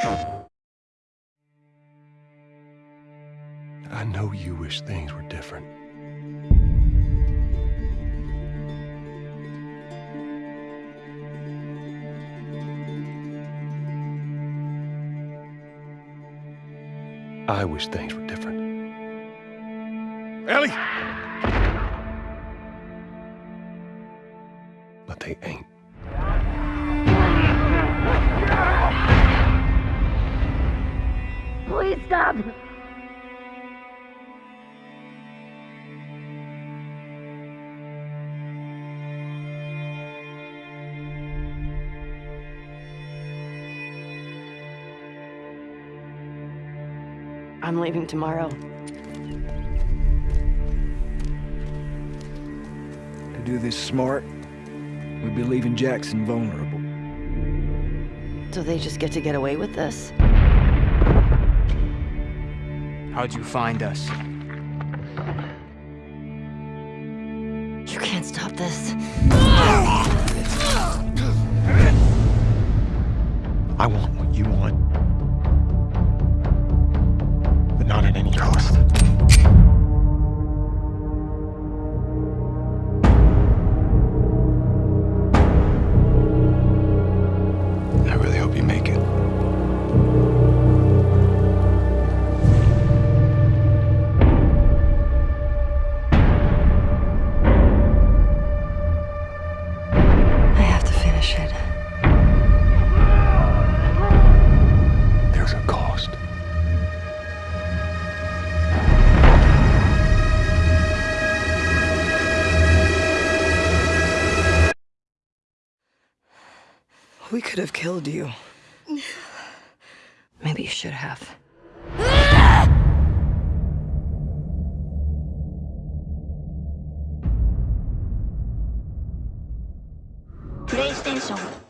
I know you wish things were different. I wish things were different. Ellie! But they ain't. Stop! I'm leaving tomorrow. To do this smart, we'd be leaving Jackson vulnerable. So they just get to get away with this? How'd you find us? You can't stop this. We could have killed you. Maybe you should have. PlayStation